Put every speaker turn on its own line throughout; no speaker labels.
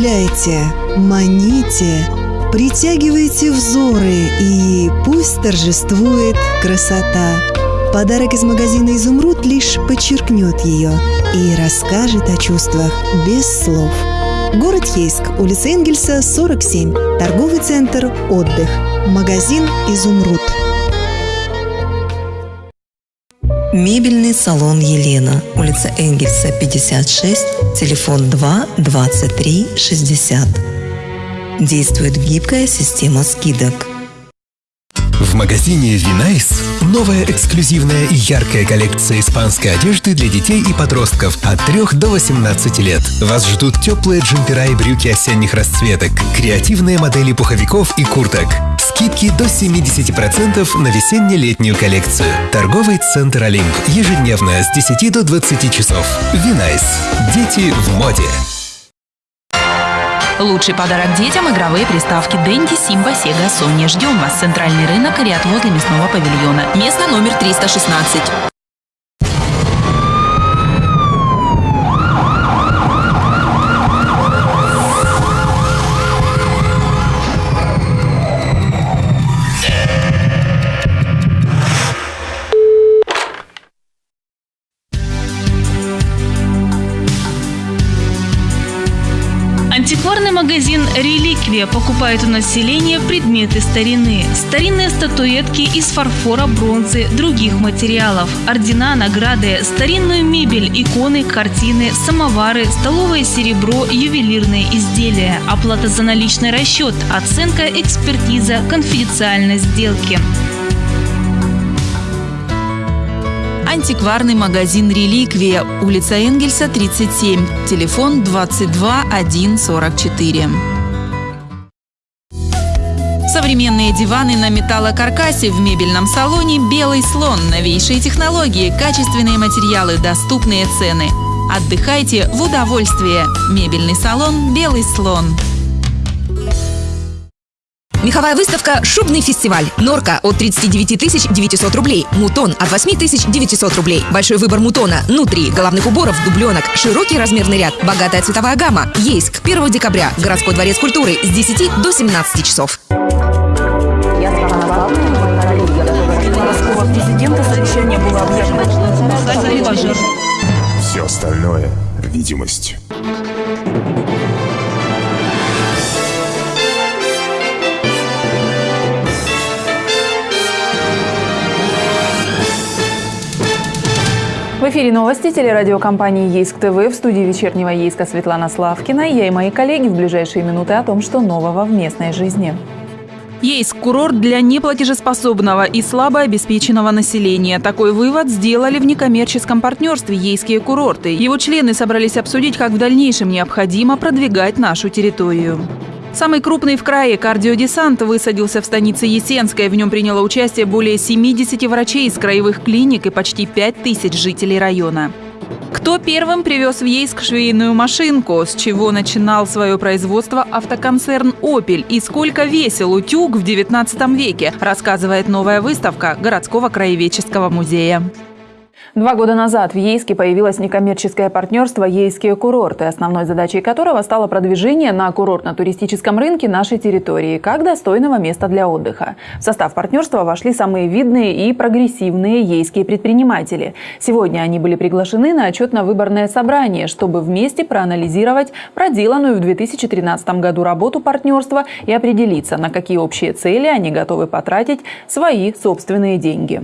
Удивляйте, маните, притягивайте взоры и пусть торжествует красота. Подарок из магазина «Изумруд» лишь подчеркнет ее и расскажет о чувствах без слов. Город Ейск, улица Энгельса, 47, торговый центр «Отдых», магазин «Изумруд».
Мебельный салон «Елена», улица Энгельса, 56, телефон 2 23 60. Действует гибкая система скидок.
В магазине Винайс новая эксклюзивная и яркая коллекция испанской одежды для детей и подростков от 3 до 18 лет. Вас ждут теплые джемпера и брюки осенних расцветок, креативные модели пуховиков и курток, скидки до 70% на весенне-летнюю коллекцию. Торговый центр Олимп. Ежедневно с 10 до 20 часов. Винайс. Дети в моде.
Лучший подарок детям – игровые приставки Денди, Симба, Сега, Sony. Ждем вас. Центральный рынок ряд возле мясного павильона. Место номер 316.
«Реликвия» покупает у населения предметы старины. Старинные статуэтки из фарфора, бронзы, других материалов, ордена, награды, старинную мебель, иконы, картины, самовары, столовое серебро, ювелирные изделия, оплата за наличный расчет, оценка, экспертиза, конфиденциальность сделки.
Антикварный магазин «Реликвия», улица Энгельса, 37, телефон 22 144. Современные диваны на металлокаркасе в мебельном салоне «Белый слон». Новейшие технологии, качественные материалы, доступные цены. Отдыхайте в удовольствие. Мебельный салон «Белый слон».
Меховая выставка «Шубный фестиваль». Норка от 39 900 рублей. Мутон от 8 900 рублей. Большой выбор мутона, нутри, головных уборов, дубленок, широкий размерный ряд, богатая цветовая гамма. Ейск. 1 декабря. Городской дворец культуры с 10 до 17 часов.
Видимость.
В эфире новости телерадиокомпании «Ейск ТВ» в студии вечернего Ейска Светлана Славкина. Я и мои коллеги в ближайшие минуты о том, что нового в местной жизни.
Есть курорт для неплатежеспособного и слабо обеспеченного населения. Такой вывод сделали в некоммерческом партнерстве «Ейские курорты». Его члены собрались обсудить, как в дальнейшем необходимо продвигать нашу территорию. Самый крупный в крае кардиодесант высадился в станице Есенской. В нем приняло участие более 70 врачей из краевых клиник и почти 5 тысяч жителей района. Кто первым привез в Ейск швейную машинку? С чего начинал свое производство автоконцерн «Опель» и сколько весил утюг в 19 веке, рассказывает новая выставка городского краеведческого музея.
Два года назад в Ейске появилось некоммерческое партнерство «Ейские курорты», основной задачей которого стало продвижение на курортно-туристическом рынке нашей территории как достойного места для отдыха. В состав партнерства вошли самые видные и прогрессивные ейские предприниматели. Сегодня они были приглашены на отчетно-выборное собрание, чтобы вместе проанализировать проделанную в 2013 году работу партнерства и определиться, на какие общие цели они готовы потратить свои собственные деньги.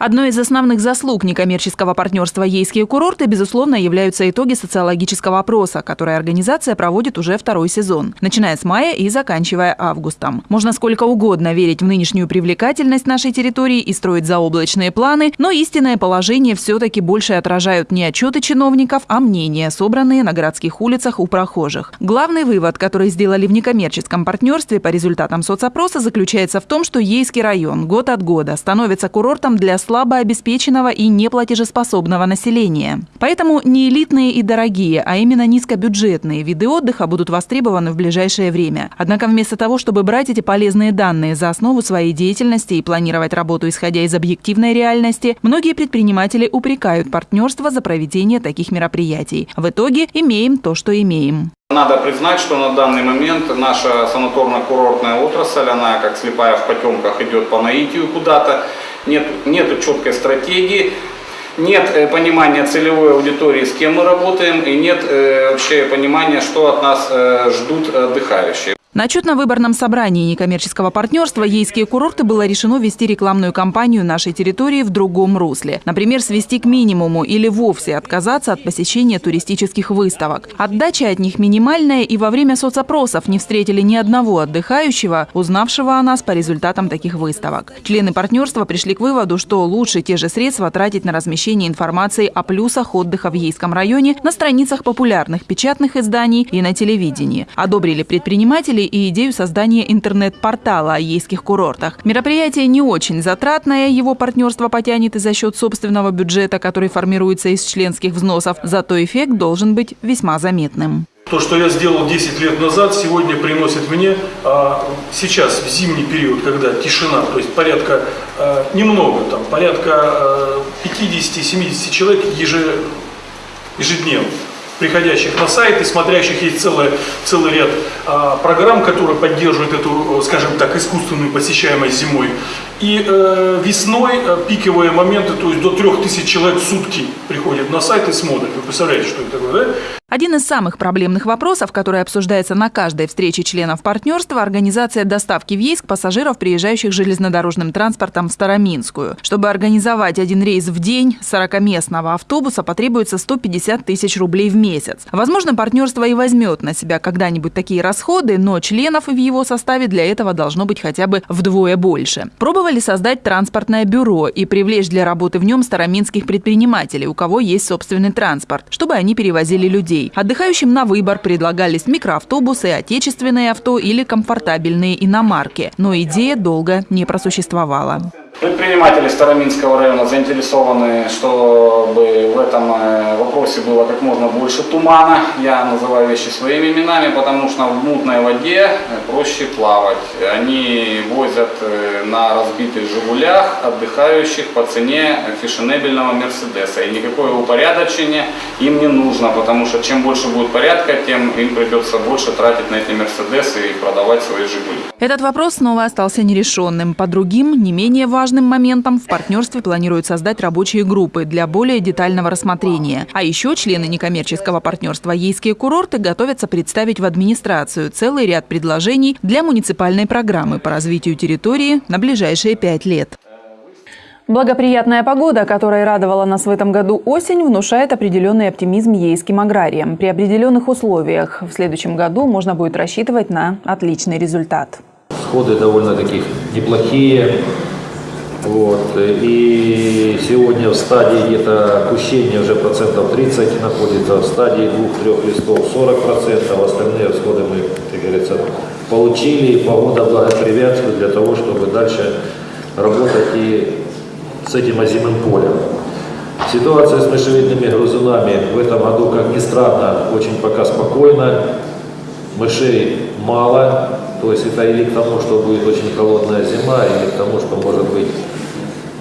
Одной из основных заслуг некоммерческого партнерства «Ейские курорты» безусловно являются итоги социологического опроса, который организация проводит уже второй сезон, начиная с мая и заканчивая августом. Можно сколько угодно верить в нынешнюю привлекательность нашей территории и строить заоблачные планы, но истинное положение все-таки больше отражают не отчеты чиновников, а мнения, собранные на городских улицах у прохожих. Главный вывод, который сделали в некоммерческом партнерстве по результатам соцопроса, заключается в том, что Ейский район год от года становится курортом для слабо обеспеченного и неплатежеспособного населения. Поэтому не элитные и дорогие, а именно низкобюджетные виды отдыха будут востребованы в ближайшее время. Однако вместо того, чтобы брать эти полезные данные за основу своей деятельности и планировать работу исходя из объективной реальности, многие предприниматели упрекают партнерство за проведение таких мероприятий. В итоге имеем то, что имеем.
Надо признать, что на данный момент наша санаторно-курортная отрасль, она как слепая в потемках идет по наитию куда-то. Нет, нет четкой стратегии, нет э, понимания целевой аудитории, с кем мы работаем, и нет э, вообще понимания, что от нас э, ждут отдыхающие.
На отчетно-выборном собрании некоммерческого партнерства «Ейские курорты» было решено вести рекламную кампанию нашей территории в другом русле. Например, свести к минимуму или вовсе отказаться от посещения туристических выставок. Отдача от них минимальная, и во время соцопросов не встретили ни одного отдыхающего, узнавшего о нас по результатам таких выставок. Члены партнерства пришли к выводу, что лучше те же средства тратить на размещение информации о плюсах отдыха в Ейском районе на страницах популярных печатных изданий и на телевидении. Одобрили предприниматели предложили и идею создания интернет-портала о ейских курортах. Мероприятие не очень затратное, его партнерство потянет и за счет собственного бюджета, который формируется из членских взносов, зато эффект должен быть весьма заметным.
То, что я сделал 10 лет назад, сегодня приносит мне, а, сейчас, в зимний период, когда тишина, то есть порядка, а, немного, там, порядка а, 50-70 человек ежедневно приходящих на сайт и смотрящих есть целый, целый ряд а, программ, которые поддерживают эту, скажем так, искусственную посещаемость зимой. И э, весной э, пиковые моменты, то есть до 3000 человек в сутки приходят на сайт и смотрят. Вы представляете, что это такое, да?
Один из самых проблемных вопросов, который обсуждается на каждой встрече членов партнерства – организация доставки в Ейск пассажиров, приезжающих железнодорожным транспортом в Староминскую. Чтобы организовать один рейс в день 40-местного автобуса, потребуется 150 тысяч рублей в месяц. Возможно, партнерство и возьмет на себя когда-нибудь такие расходы, но членов в его составе для этого должно быть хотя бы вдвое больше. Пробовали создать транспортное бюро и привлечь для работы в нем староминских предпринимателей, у кого есть собственный транспорт, чтобы они перевозили людей. Отдыхающим на выбор предлагались микроавтобусы, отечественные авто или комфортабельные иномарки. Но идея долго не просуществовала.
Предприниматели Староминского района заинтересованы, чтобы в этом э, вопросе было как можно больше тумана. Я называю вещи своими именами, потому что в мутной воде э, проще плавать. Они возят э, на разбитых «Жигулях» отдыхающих по цене фешенебельного «Мерседеса». И никакое упорядочение им не нужно, потому что чем больше будет порядка, тем им придется больше тратить на эти «Мерседесы» и продавать свои «Жигули».
Этот вопрос снова остался нерешенным. По другим, не менее важным важным моментом в партнерстве планируют создать рабочие группы для более детального рассмотрения. А еще члены некоммерческого партнерства «Ейские курорты» готовятся представить в администрацию целый ряд предложений для муниципальной программы по развитию территории на ближайшие пять лет.
Благоприятная погода, которая радовала нас в этом году осень, внушает определенный оптимизм ейским аграриям. При определенных условиях в следующем году можно будет рассчитывать на отличный результат.
Сходы довольно-таки неплохие. Вот. И сегодня в стадии где-то опущения уже процентов 30 находится, в стадии двух-трех листов 40 процентов, остальные всходы мы, как говорится, получили, и погода благоприятствует для того, чтобы дальше работать и с этим озимым полем. Ситуация с мышевидными грызунами в этом году, как ни странно, очень пока спокойна. Мышей мало, то есть это или к тому, что будет очень холодная зима, или к тому, что может быть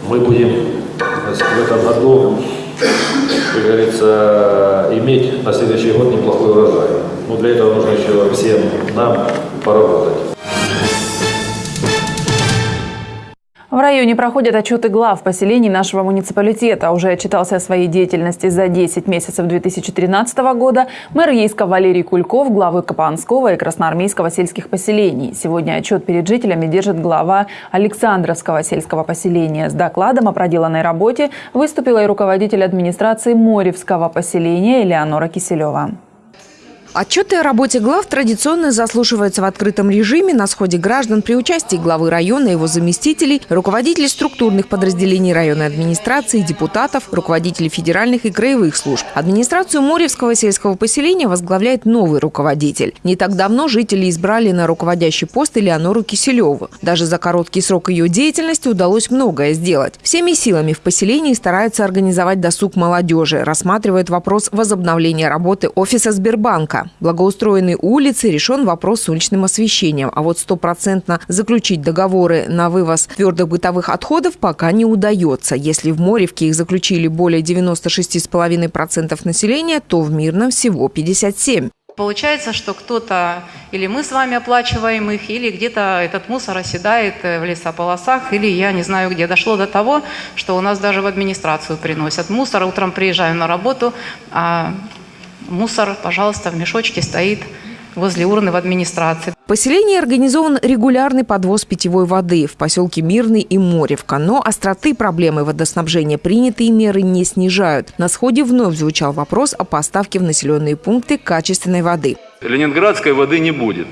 мы будем в этом году, как говорится, иметь на следующий год неплохой урожай. Но для этого нужно еще всем нам поработать.
В районе проходят отчеты глав поселений нашего муниципалитета. Уже отчитался о своей деятельности за 10 месяцев 2013 года мэр Ейска Валерий Кульков, главы Капанского и Красноармейского сельских поселений. Сегодня отчет перед жителями держит глава Александровского сельского поселения. С докладом о проделанной работе выступила и руководитель администрации Моревского поселения Элеонора Киселева.
Отчеты о работе глав традиционно заслушиваются в открытом режиме на сходе граждан при участии главы района, его заместителей, руководителей структурных подразделений районной администрации, депутатов, руководителей федеральных и краевых служб. Администрацию Моревского сельского поселения возглавляет новый руководитель. Не так давно жители избрали на руководящий пост Элеонору Киселеву. Даже за короткий срок ее деятельности удалось многое сделать. Всеми силами в поселении стараются организовать досуг молодежи, рассматривают вопрос возобновления работы офиса Сбербанка. Благоустроены улицы, решен вопрос с уличным освещением. А вот стопроцентно заключить договоры на вывоз твердых бытовых отходов пока не удается. Если в Моревке их заключили более 96,5% населения, то в Мирном всего 57%.
Получается, что кто-то, или мы с вами оплачиваем их, или где-то этот мусор оседает в лесополосах, или я не знаю где. Дошло до того, что у нас даже в администрацию приносят мусор. Утром приезжаю на работу, а мусор, пожалуйста, в мешочке стоит возле урны в администрации.
В поселении организован регулярный подвоз питьевой воды в поселке Мирный и Моревка. Но остроты проблемы водоснабжения принятые меры не снижают. На сходе вновь звучал вопрос о поставке в населенные пункты качественной воды.
Ленинградской воды не будет.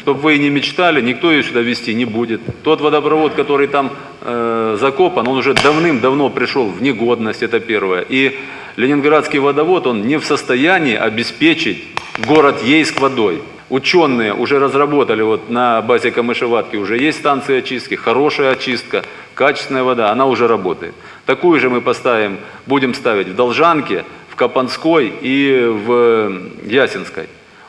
Чтобы вы и не мечтали, никто ее сюда везти не будет. Тот водопровод, который там э, закопан, он уже давным-давно пришел в негодность, это первое. И Ленинградский водовод, он не в состоянии обеспечить город Ейск водой. Ученые уже разработали, вот на базе Камышеватки уже есть станции очистки, хорошая очистка, качественная вода, она уже работает. Такую же мы поставим, будем ставить в Должанке, в Капанской и в Ясинской.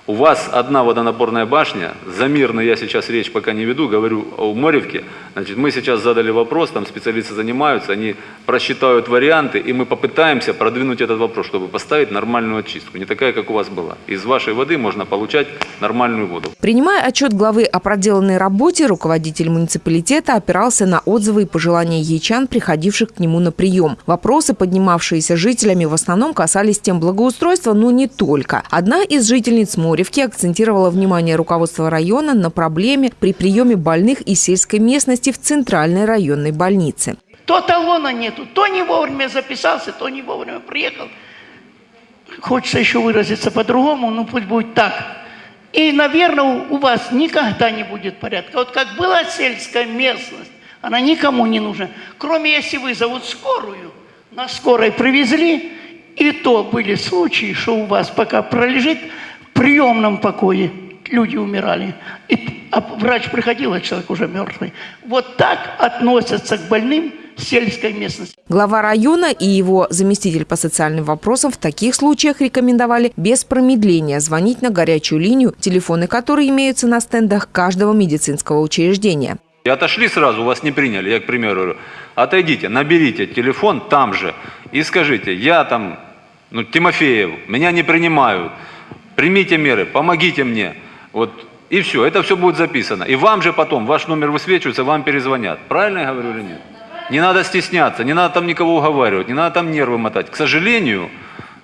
У вас одна водонапорная башня, за мирно я сейчас речь пока не веду, говорю о Моревке. Значит, мы сейчас задали вопрос, там специалисты занимаются, они просчитают варианты, и мы попытаемся продвинуть этот вопрос, чтобы поставить нормальную очистку, не такая, как у вас была. Из вашей воды можно получать нормальную воду.
Принимая отчет главы о проделанной работе, руководитель муниципалитета опирался на отзывы и пожелания ячан, приходивших к нему на прием. Вопросы, поднимавшиеся жителями, в основном касались тем благоустройства, но не только. Одна из жительниц Моревки Моревке акцентировала внимание руководства района на проблеме при приеме больных из сельской местности в центральной районной больнице.
То талона нету, то не вовремя записался, то не вовремя приехал. Хочется еще выразиться по-другому, ну пусть будет так. И, наверное, у вас никогда не будет порядка. Вот как была сельская местность, она никому не нужна. Кроме если вызовут скорую, на скорой привезли, и то были случаи, что у вас пока пролежит приемном покое люди умирали. И, а врач приходил, а человек уже мертвый. Вот так относятся к больным сельской местности.
Глава района и его заместитель по социальным вопросам в таких случаях рекомендовали без промедления звонить на горячую линию, телефоны которой имеются на стендах каждого медицинского учреждения.
И отошли сразу, вас не приняли, я, к примеру, говорю, отойдите, наберите телефон там же и скажите, я там, ну, Тимофеев, меня не принимают, примите меры, помогите мне. Вот, и все, это все будет записано. И вам же потом, ваш номер высвечивается, вам перезвонят. Правильно я говорю или нет? Не надо стесняться, не надо там никого уговаривать, не надо там нервы мотать. К сожалению,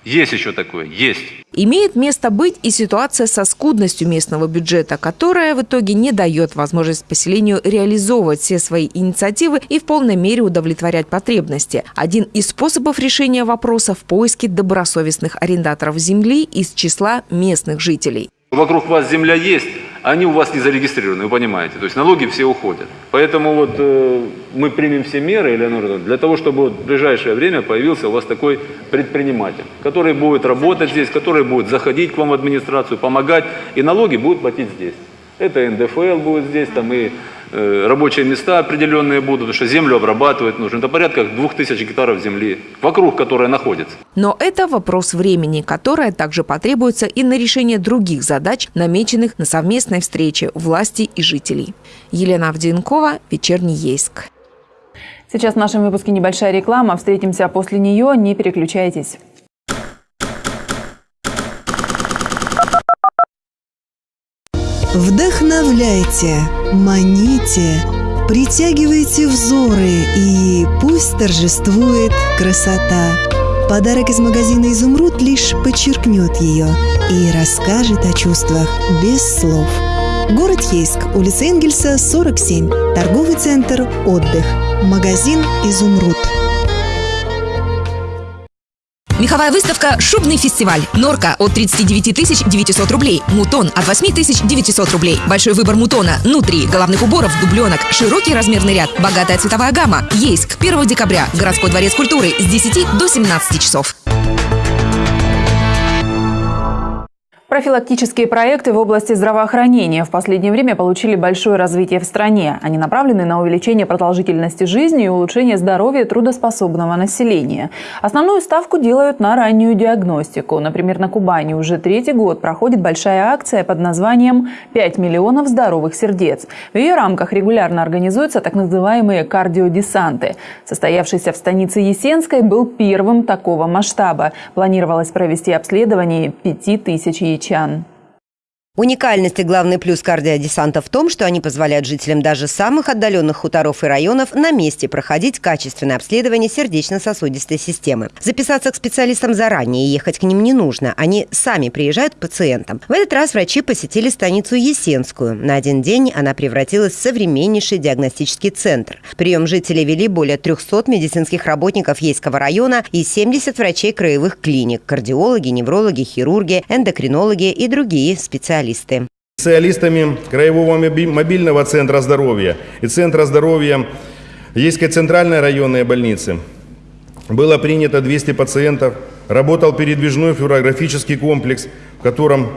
есть еще такое, есть.
Имеет место быть и ситуация со скудностью местного бюджета, которая в итоге не дает возможность поселению реализовывать все свои инициативы и в полной мере удовлетворять потребности. Один из способов решения вопроса в поиске добросовестных арендаторов земли из числа местных жителей.
Вокруг вас земля есть, они у вас не зарегистрированы, вы понимаете. То есть налоги все уходят. Поэтому вот э, мы примем все меры, Элеонора, для того, чтобы вот в ближайшее время появился у вас такой предприниматель, который будет работать здесь, который будет заходить к вам в администрацию, помогать, и налоги будут платить здесь. Это НДФЛ будет здесь, там и рабочие места определенные будут, потому что землю обрабатывать нужно. Это порядка 2000 гектаров земли, вокруг которой находится.
Но это вопрос времени, которое также потребуется и на решение других задач, намеченных на совместной встрече власти и жителей. Елена Авденкова, Вечерний Ейск.
Сейчас в нашем выпуске небольшая реклама. Встретимся после нее. Не переключайтесь.
Вдохновляйте, маните, притягивайте взоры и пусть торжествует красота. Подарок из магазина «Изумруд» лишь подчеркнет ее и расскажет о чувствах без слов. Город Ейск, улица Энгельса, 47, торговый центр «Отдых», магазин «Изумруд».
Меховая выставка «Шубный фестиваль». Норка от 39 900 рублей. Мутон от 8 900 рублей. Большой выбор мутона, нутри, головных уборов, дубленок, широкий размерный ряд, богатая цветовая гамма. Ейск, 1 декабря. Городской дворец культуры с 10 до 17 часов.
Профилактические проекты в области здравоохранения в последнее время получили большое развитие в стране. Они направлены на увеличение продолжительности жизни и улучшение здоровья трудоспособного населения. Основную ставку делают на раннюю диагностику. Например, на Кубани уже третий год проходит большая акция под названием «5 миллионов здоровых сердец». В ее рамках регулярно организуются так называемые кардиодесанты. Состоявшийся в станице Есенской был первым такого масштаба. Планировалось провести обследование 5000 яиц Մինչյան
Уникальность и главный плюс кардиодесанта в том, что они позволяют жителям даже самых отдаленных хуторов и районов на месте проходить качественное обследование сердечно-сосудистой системы. Записаться к специалистам заранее и ехать к ним не нужно. Они сами приезжают к пациентам. В этот раз врачи посетили станицу Есенскую. На один день она превратилась в современнейший диагностический центр. Прием жителей вели более 300 медицинских работников Ейского района и 70 врачей краевых клиник, кардиологи, неврологи, хирурги, эндокринологи и другие специалисты специалисты.
Специалистами Краевого мобильного центра здоровья и Центра здоровья Ейской центральной районной больницы было принято 200 пациентов, работал передвижной флюорографический комплекс, в котором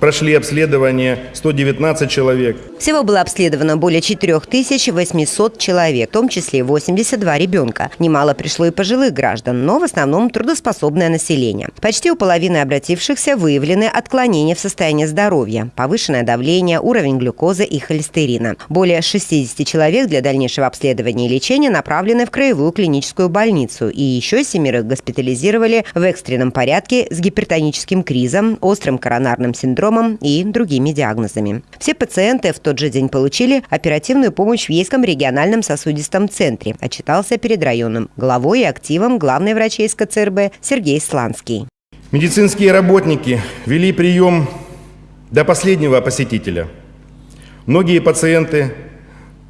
Прошли обследование 119 человек.
Всего было обследовано более 4800 человек, в том числе 82 ребенка. Немало пришло и пожилых граждан, но в основном трудоспособное население. Почти у половины обратившихся выявлены отклонения в состоянии здоровья, повышенное давление, уровень глюкозы и холестерина. Более 60 человек для дальнейшего обследования и лечения направлены в краевую клиническую больницу. И еще семерых госпитализировали в экстренном порядке с гипертоническим кризом, острым коронарным синдромом синдромом и другими диагнозами. Все пациенты в тот же день получили оперативную помощь в Ейском региональном сосудистом центре, отчитался перед районным главой и активом главный врач Ейска ЦРБ Сергей Сланский.
Медицинские работники вели прием до последнего посетителя. Многие пациенты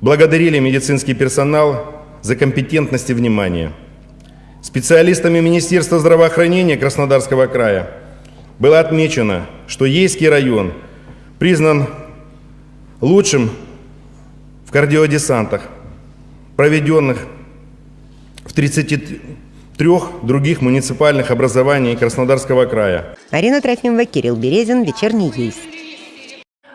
благодарили медицинский персонал за компетентность и внимание. Специалистами Министерства здравоохранения Краснодарского края было отмечено, что Ейский район признан лучшим в кардиодесантах, проведенных в 33 других муниципальных образований Краснодарского края.
Арина Трофимова, Кирилл Березин, Вечерний Ейск.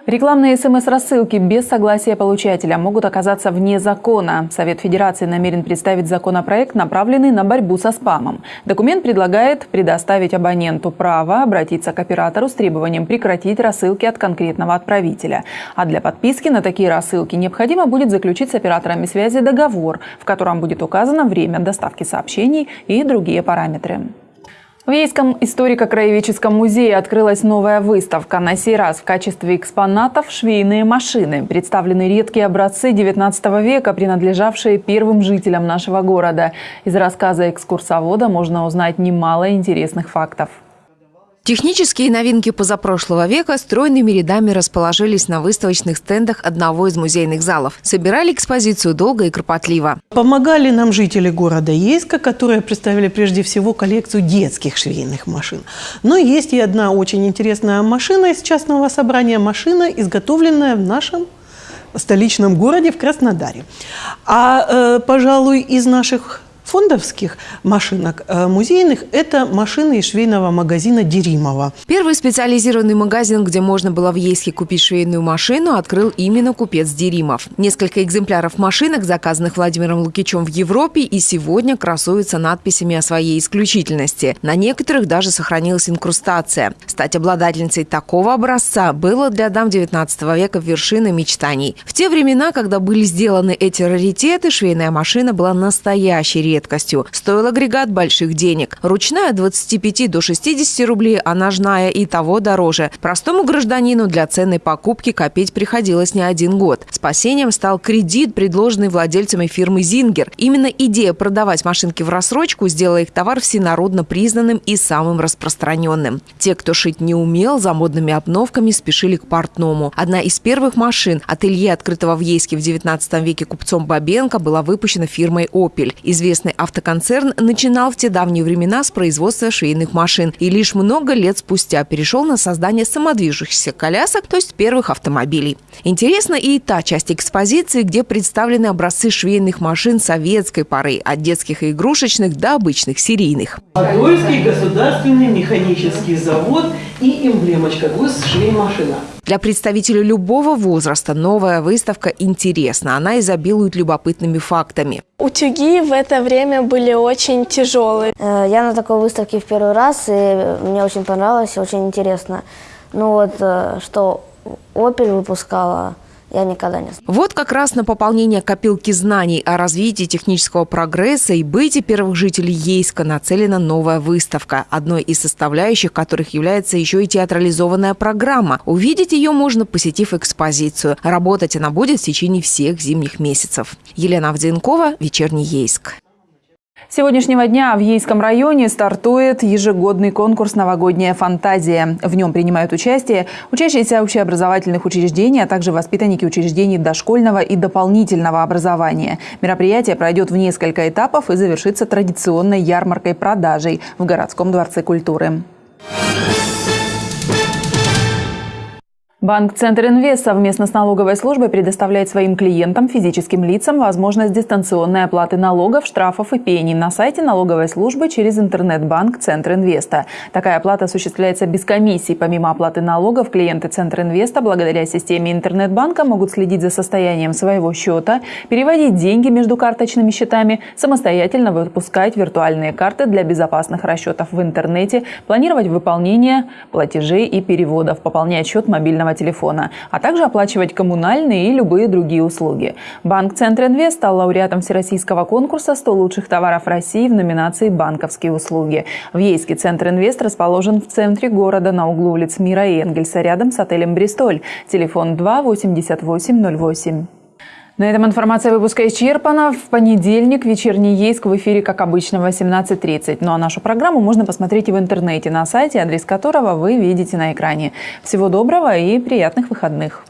Рекламные СМС-рассылки без согласия получателя могут оказаться вне закона. Совет Федерации намерен представить законопроект, направленный на борьбу со спамом. Документ предлагает предоставить абоненту право обратиться к оператору с требованием прекратить рассылки от конкретного отправителя. А для подписки на такие рассылки необходимо будет заключить с операторами связи договор, в котором будет указано время доставки сообщений и другие параметры. В Ейском историко-краеведческом музее открылась новая выставка. На сей раз в качестве экспонатов швейные машины. Представлены редкие образцы 19 века, принадлежавшие первым жителям нашего города. Из рассказа экскурсовода можно узнать немало интересных фактов.
Технические новинки позапрошлого века стройными рядами расположились на выставочных стендах одного из музейных залов. Собирали экспозицию долго и кропотливо.
Помогали нам жители города Ейска, которые представили прежде всего коллекцию детских швейных машин. Но есть и одна очень интересная машина из частного собрания. Машина, изготовленная в нашем столичном городе в Краснодаре. А, э, пожалуй, из наших фондовских машинок э, музейных – это машины из швейного магазина Деримова.
Первый специализированный магазин, где можно было в Ейске купить швейную машину, открыл именно купец Деримов. Несколько экземпляров машинок, заказанных Владимиром Лукичем в Европе, и сегодня красуются надписями о своей исключительности. На некоторых даже сохранилась инкрустация. Стать обладательницей такого образца было для дам 19 века вершиной мечтаний. В те времена, когда были сделаны эти раритеты, швейная машина была настоящей редкостью редкостью. Стоил агрегат больших денег. Ручная от 25 до 60 рублей, а ножная и того дороже. Простому гражданину для ценной покупки копить приходилось не один год. Спасением стал кредит, предложенный владельцами фирмы «Зингер». Именно идея продавать машинки в рассрочку сделала их товар всенародно признанным и самым распространенным. Те, кто шить не умел, за модными обновками спешили к портному. Одна из первых машин, ателье, открытого в Ейске в 19 веке купцом Бабенко, была выпущена фирмой «Опель». Известная Известный автоконцерн начинал в те давние времена с производства швейных машин и лишь много лет спустя перешел на создание самодвижущихся колясок, то есть первых автомобилей. Интересна и та часть экспозиции, где представлены образцы швейных машин советской поры, от детских и игрушечных до обычных серийных.
Подольский государственный механический завод и эмблемочка ГУС «Швеймашина».
Для представителей любого возраста новая выставка интересна. Она изобилует любопытными фактами.
Утюги в это время были очень тяжелые.
Э, я на такой выставке в первый раз, и мне очень понравилось, очень интересно. Ну вот, э, что Opel выпускала я никогда не.
Вот как раз на пополнение копилки знаний о развитии технического прогресса и быте первых жителей Ейска нацелена новая выставка, одной из составляющих которых является еще и театрализованная программа. Увидеть ее можно, посетив экспозицию. Работать она будет в течение всех зимних месяцев. Елена Авденкова, «Вечерний Ейск».
С сегодняшнего дня в Ейском районе стартует ежегодный конкурс «Новогодняя фантазия». В нем принимают участие учащиеся общеобразовательных учреждений, а также воспитанники учреждений дошкольного и дополнительного образования. Мероприятие пройдет в несколько этапов и завершится традиционной ярмаркой-продажей в городском дворце культуры. Банк Центр Инвест совместно с налоговой службой предоставляет своим клиентам, физическим лицам, возможность дистанционной оплаты налогов, штрафов и пений на сайте налоговой службы через интернет-банк Центр Инвеста. Такая оплата осуществляется без комиссий. Помимо оплаты налогов, клиенты Центр Инвеста благодаря системе интернет-банка могут следить за состоянием своего счета, переводить деньги между карточными счетами, самостоятельно выпускать виртуальные карты для безопасных расчетов в интернете, планировать выполнение платежей и переводов, пополнять счет мобильного мобильного телефона, а также оплачивать коммунальные и любые другие услуги. Банк Центр Инвест стал лауреатом Всероссийского конкурса «100 лучших товаров России» в номинации «Банковские услуги». В Ейске Центр Инвест расположен в центре города на углу улиц Мира и Энгельса рядом с отелем «Бристоль». Телефон 2 88 08. На этом информация выпуска исчерпана. В понедельник вечерний Ейск в эфире, как обычно, в 18.30. Ну а нашу программу можно посмотреть и в интернете на сайте, адрес которого вы видите на экране. Всего доброго и приятных выходных.